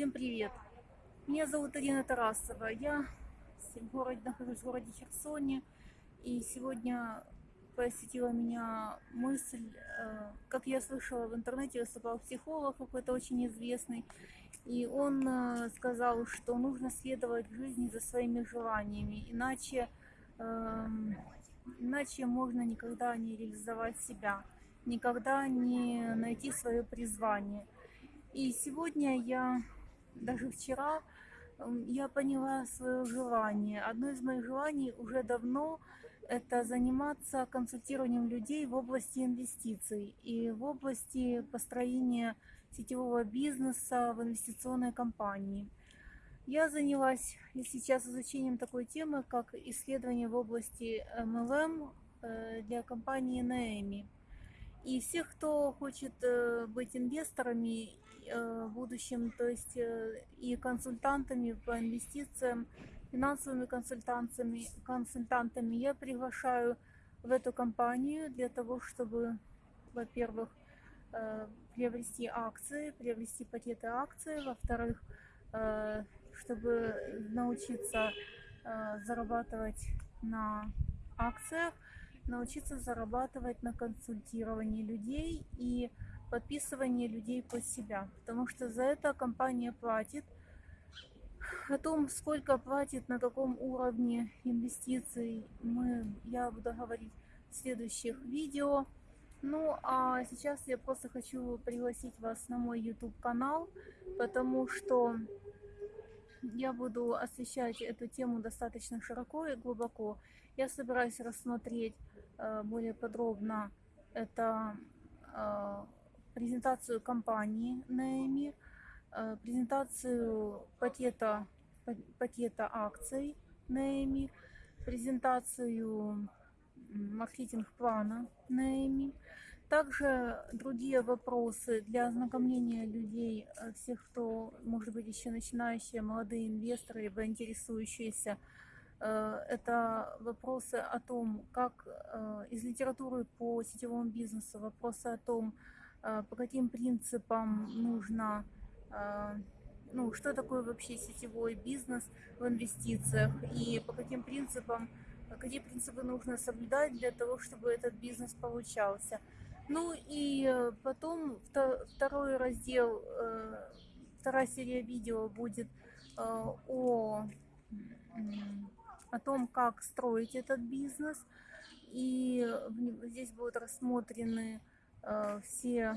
Всем привет! Меня зовут Ирина Тарасова. Я в городе, нахожусь в городе Херсоне. И сегодня посетила меня мысль, э, как я слышала в интернете, выступал психолог какой-то очень известный. И он э, сказал, что нужно следовать жизни за своими желаниями, иначе, эм, иначе можно никогда не реализовать себя, никогда не найти свое призвание. И сегодня я, даже вчера, я поняла свое желание. Одно из моих желаний уже давно – это заниматься консультированием людей в области инвестиций и в области построения сетевого бизнеса в инвестиционной компании. Я занялась сейчас изучением такой темы, как исследование в области MLM э, для компании Naemi. И всех, кто хочет э, быть инвесторами э, в будущем, то есть э, и консультантами по инвестициям, финансовыми консультантами, консультантами, я приглашаю в эту компанию для того, чтобы, во-первых, приобрести акции, приобрести пакеты акций, во-вторых, чтобы научиться зарабатывать на акциях, научиться зарабатывать на консультировании людей и подписывании людей под себя. Потому что за это компания платит. О том, сколько платит, на каком уровне инвестиций, мы, я буду говорить в следующих видео. Ну, а сейчас я просто хочу пригласить вас на мой YouTube канал, потому что я буду освещать эту тему достаточно широко и глубоко. Я собираюсь рассмотреть Э, более подробно это э, презентацию компании Наэми, э, презентацию пакета, пакета акций Наэми, презентацию маркетинг-плана Наэми, также другие вопросы для ознакомления людей, всех, кто, может быть, еще начинающие, молодые инвесторы, либо интересующиеся Э, это вопросы о том, как э, из литературы по сетевому бизнесу, вопросы о том, э, по каким принципам нужно, ну, что такое вообще сетевой бизнес в инвестициях и по каким принципам, какие принципы нужно соблюдать для того, чтобы этот бизнес получался. Ну и потом второй раздел, вторая серия видео будет о о том, как строить этот бизнес. И здесь будут рассмотрены э, все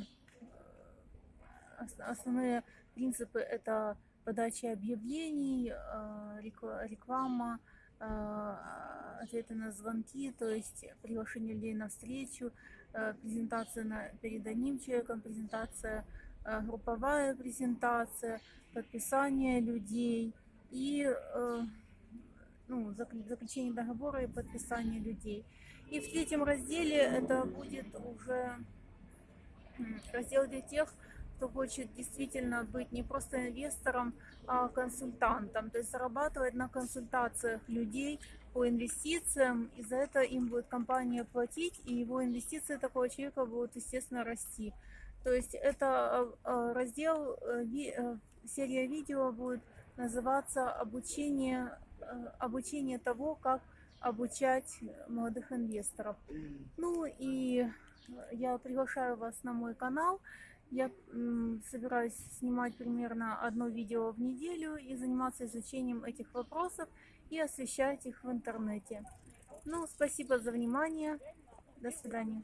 э, основные принципы. Это подача объявлений, э, реклама, э, ответы на звонки, то есть приглашение людей на встречу, э, презентация на, перед одним человеком, презентация, э, групповая презентация, подписание людей и э, ну, заключение договора и подписание людей. И в третьем разделе это будет уже раздел для тех, кто хочет действительно быть не просто инвестором, а консультантом, то есть зарабатывать на консультациях людей по инвестициям, и за это им будет компания платить, и его инвестиции такого человека будут, естественно, расти. То есть это а, а, раздел, э, э, серия видео будет называться «Обучение Э, обучение того, как обучать молодых инвесторов. Ну и я приглашаю вас на мой канал. Я собираюсь снимать примерно одно видео в неделю и заниматься изучением этих вопросов и освещать их в интернете. Ну, спасибо за внимание. До свидания.